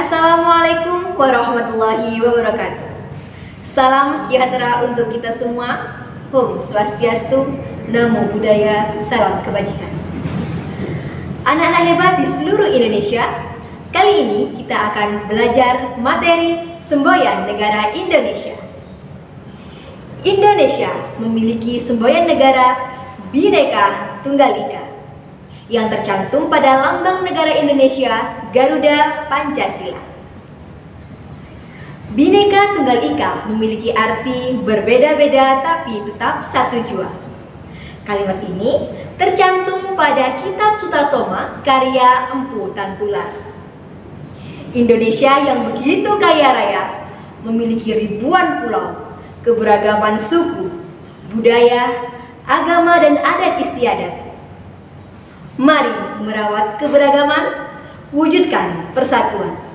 Assalamualaikum warahmatullahi wabarakatuh. Salam sejahtera untuk kita semua. Om Swastiastu, Namo Buddhaya, Salam Kebajikan. Anak-anak hebat di seluruh Indonesia, kali ini kita akan belajar materi semboyan negara Indonesia. Indonesia memiliki semboyan negara Bhinneka Tunggal Ika yang tercantum pada lambang negara Indonesia Garuda Pancasila. Bhinneka Tunggal Ika memiliki arti berbeda-beda tapi tetap satu jua. Kalimat ini tercantum pada Kitab Sutasoma karya Empu Tantular. Indonesia yang begitu kaya raya memiliki ribuan pulau, keberagaman suku, budaya, agama dan adat istiadat Mari merawat keberagaman, wujudkan persatuan.